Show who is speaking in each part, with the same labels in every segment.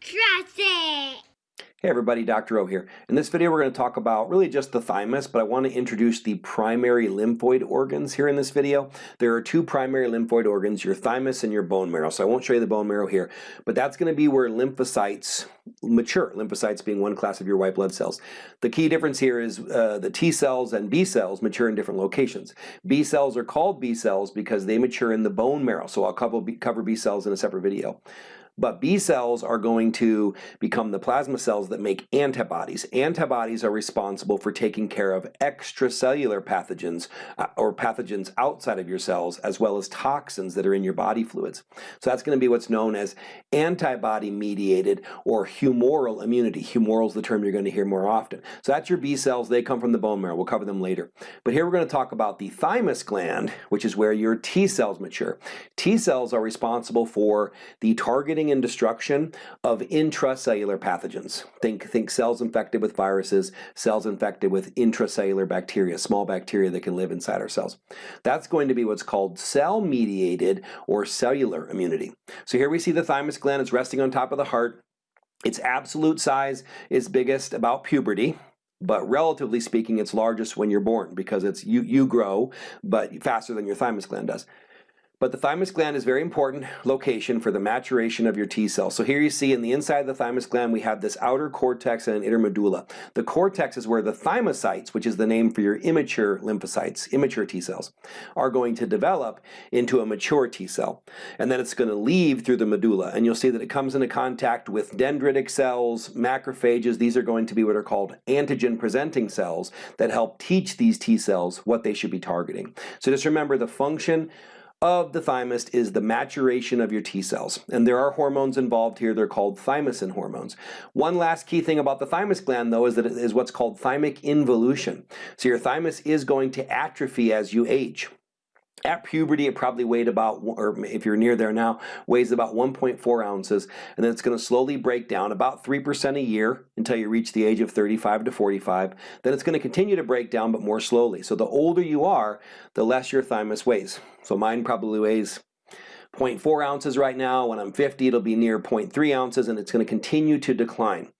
Speaker 1: Trust it!
Speaker 2: Hey everybody, Dr. O here. In this video we're going to talk about really just the thymus, but I want to introduce the primary lymphoid organs here in this video. There are two primary lymphoid organs, your thymus and your bone marrow. So I won't show you the bone marrow here, but that's going to be where lymphocytes mature, lymphocytes being one class of your white blood cells. The key difference here is uh, the T cells and B cells mature in different locations. B cells are called B cells because they mature in the bone marrow, so I'll cover B cells in a separate video. But B cells are going to become the plasma cells that make antibodies. Antibodies are responsible for taking care of extracellular pathogens uh, or pathogens outside of your cells as well as toxins that are in your body fluids. So that's going to be what's known as antibody mediated or humoral immunity. Humoral is the term you're going to hear more often. So that's your B cells. They come from the bone marrow. We'll cover them later. But here we're going to talk about the thymus gland, which is where your T cells mature. T cells are responsible for the targeting and destruction of intracellular pathogens. Think, think cells infected with viruses, cells infected with intracellular bacteria, small bacteria that can live inside our cells. That's going to be what's called cell-mediated or cellular immunity. So here we see the thymus gland is resting on top of the heart. Its absolute size is biggest about puberty, but relatively speaking, it's largest when you're born because it's you, you grow, but faster than your thymus gland does. But the thymus gland is very important location for the maturation of your T cells. So here you see in the inside of the thymus gland we have this outer cortex and an inner medulla. The cortex is where the thymocytes, which is the name for your immature lymphocytes, immature T cells, are going to develop into a mature T cell. And then it's going to leave through the medulla. And you'll see that it comes into contact with dendritic cells, macrophages. These are going to be what are called antigen presenting cells that help teach these T cells what they should be targeting. So just remember the function of the thymus is the maturation of your T cells. And there are hormones involved here. They're called thymosin hormones. One last key thing about the thymus gland, though, is that it is what's called thymic involution. So your thymus is going to atrophy as you age. At puberty, it probably weighed about, or if you're near there now, weighs about 1.4 ounces, and then it's going to slowly break down about 3% a year until you reach the age of 35 to 45. Then it's going to continue to break down, but more slowly. So the older you are, the less your thymus weighs. So mine probably weighs 0.4 ounces right now. When I'm 50, it'll be near 0.3 ounces, and it's going to continue to decline.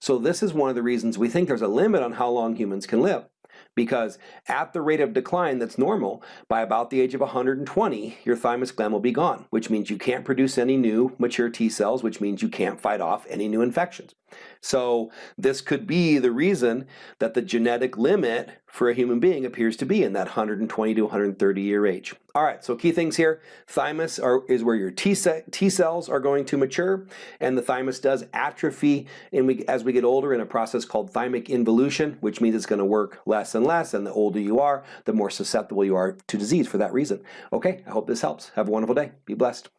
Speaker 2: So this is one of the reasons we think there's a limit on how long humans can live because at the rate of decline that's normal, by about the age of 120, your thymus gland will be gone, which means you can't produce any new mature T cells, which means you can't fight off any new infections. So this could be the reason that the genetic limit for a human being appears to be in that 120 to 130 year age. All right, so key things here. Thymus are, is where your T, T, cells are going to mature, and the thymus does atrophy we, as we get older in a process called thymic involution, which means it's going to work less and less, and the older you are, the more susceptible you are to disease for that reason. Okay, I hope this helps. Have a wonderful day. Be blessed.